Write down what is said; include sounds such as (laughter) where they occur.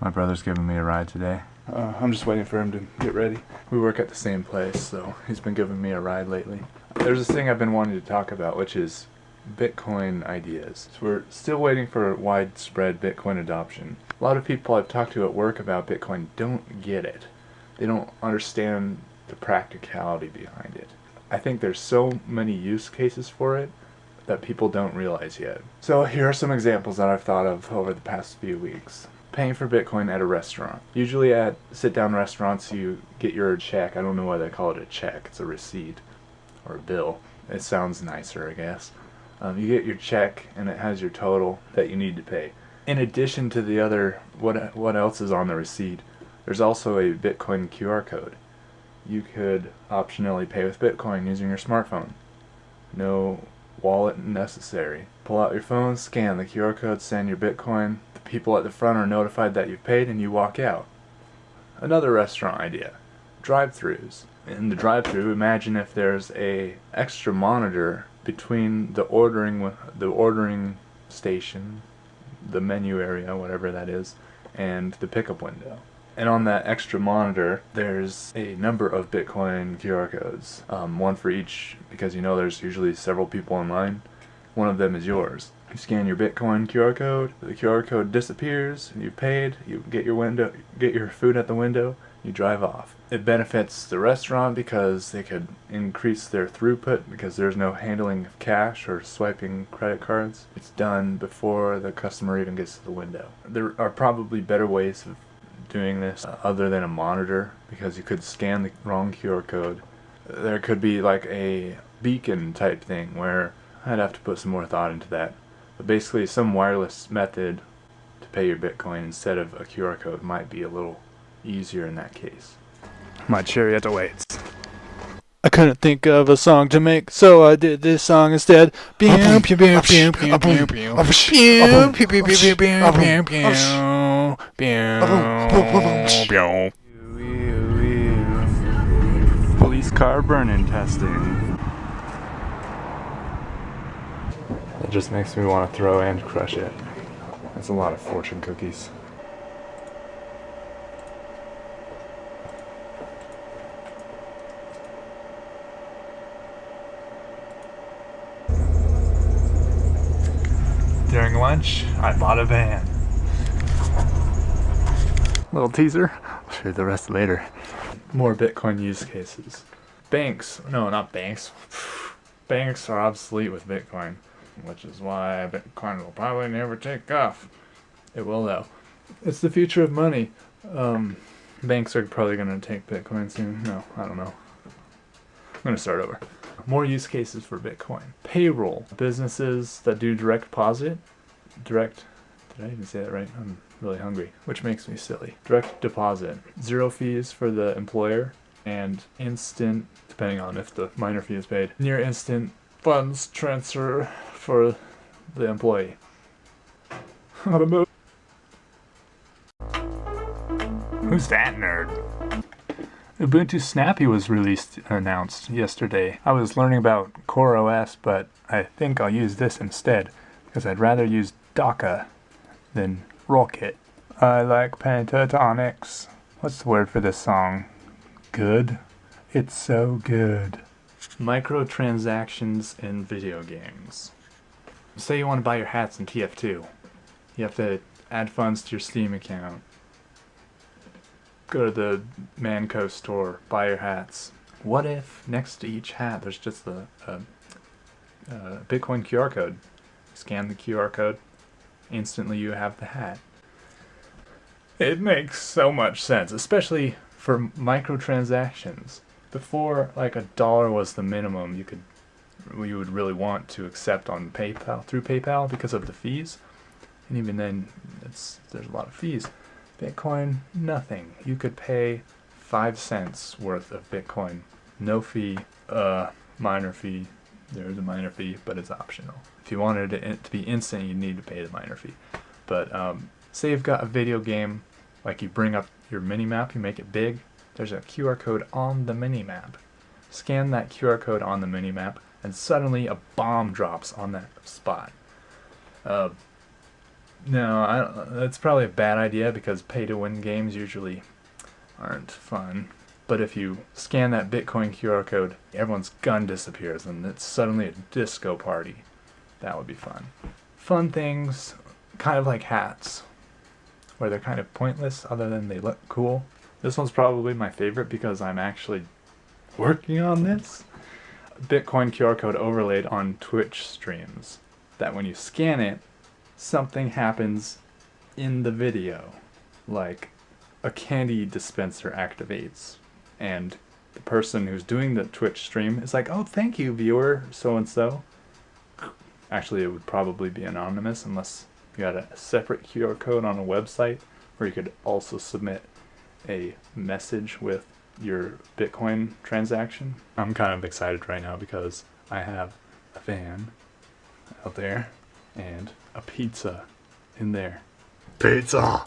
My brother's giving me a ride today. Uh, I'm just waiting for him to get ready. We work at the same place, so he's been giving me a ride lately. There's this thing I've been wanting to talk about, which is Bitcoin ideas. So we're still waiting for widespread Bitcoin adoption. A lot of people I've talked to at work about Bitcoin don't get it. They don't understand the practicality behind it. I think there's so many use cases for it that people don't realize yet. So here are some examples that I've thought of over the past few weeks. Paying for Bitcoin at a restaurant. Usually at sit-down restaurants you get your check. I don't know why they call it a check. It's a receipt or a bill. It sounds nicer, I guess. Um, you get your check and it has your total that you need to pay. In addition to the other, what, what else is on the receipt, there's also a Bitcoin QR code. You could optionally pay with Bitcoin using your smartphone. No wallet necessary. Pull out your phone, scan the QR code, send your Bitcoin. People at the front are notified that you've paid and you walk out. Another restaurant idea, drive-throughs. In the drive-through, imagine if there's a extra monitor between the ordering the ordering station, the menu area, whatever that is, and the pickup window. And on that extra monitor, there's a number of Bitcoin QR codes. Um, one for each, because you know there's usually several people in line. One of them is yours. You scan your Bitcoin QR code, the QR code disappears, you've paid, you get your window, get your food at the window, you drive off. It benefits the restaurant because they could increase their throughput because there's no handling of cash or swiping credit cards. It's done before the customer even gets to the window. There are probably better ways of doing this other than a monitor because you could scan the wrong QR code. There could be like a beacon type thing where I'd have to put some more thought into that. But basically some wireless method to pay your Bitcoin instead of a QR code might be a little easier in that case. My chariot awaits. I couldn't think of a song to make, so I did this song instead. Police car burn-in testing. It just makes me want to throw and crush it. That's a lot of fortune cookies. During lunch, I bought a van. Little teaser. I'll show you the rest later. More Bitcoin use cases. Banks. No, not banks. (sighs) Banks are obsolete with Bitcoin, which is why Bitcoin will probably never take off. It will though. It's the future of money. Um, banks are probably going to take Bitcoin soon. No, I don't know. I'm going to start over. More use cases for Bitcoin. Payroll. Businesses that do direct deposit. Direct. Did I even say that right? I'm really hungry, which makes me silly. Direct deposit, zero fees for the employer, and instant, depending on if the miner fee is paid, near instant funds transfer for the employee. (laughs) Who's that nerd? Ubuntu Snappy was released announced yesterday. I was learning about CoreOS, but I think I'll use this instead, because I'd rather use Docker than Rocket. I like Pentatonix. What's the word for this song? Good? It's so good. Microtransactions in video games. Say you want to buy your hats in TF2. You have to add funds to your Steam account. Go to the Mann Co. store, buy your hats. What if next to each hat there's just a, a, a Bitcoin QR code? Scan the QR code, instantly you have the hat. It makes so much sense, especially for microtransactions. Before, like a dollar was the minimum you could, you would really want to accept on PayPal through PayPal because of the fees, and even then, it's there's a lot of fees. Bitcoin, nothing. You could pay five cents worth of Bitcoin, no fee, uh, miner fee. There's a miner fee, but it's optional. If you wanted it to be instant, you need to pay the miner fee. But um, say you've got a video game, like you bring up your mini map, you make it big, there's a QR code on the mini map. Scan that QR code on the mini map, and suddenly a bomb drops on that spot. Uh, No, that's probably a bad idea because pay to win games usually aren't fun. But if you scan that Bitcoin QR code, everyone's gun disappears and it's suddenly a disco party. That would be fun. Fun things, kind of like hats, where they're kind of pointless other than they look cool. This one's probably my favorite because I'm actually working on this. Bitcoin QR code overlaid on Twitch streams. That when you scan it, something happens in the video. Like a candy dispenser activates and the person who's doing the Twitch stream is like, oh, thank you, viewer, so-and-so. Actually, it would probably be anonymous unless you had a separate QR code on a website where you could also submit a message with your Bitcoin transaction. I'm kind of excited right now because I have a van out there and a pizza in there. Pizza!